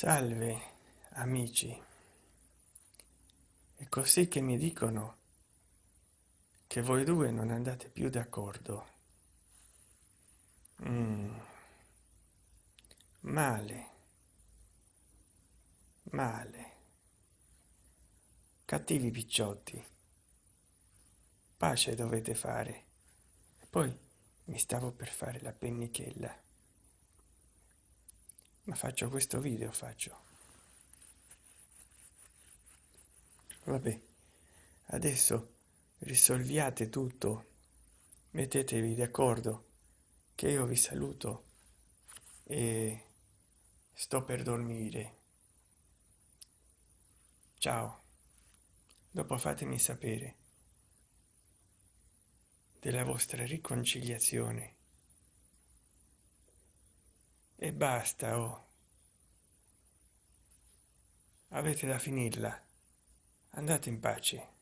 salve amici. È così che mi dicono che voi due non andate più d'accordo. Mm. male. Male. Cattivi picciotti. Pace dovete fare. Poi mi stavo per fare la pennichella ma faccio questo video faccio. Vabbè adesso risolviate tutto. Mettetevi d'accordo che io vi saluto e sto per dormire. Ciao. Dopo fatemi sapere della vostra riconciliazione e basta oh. Avete da finirla. Andate in pace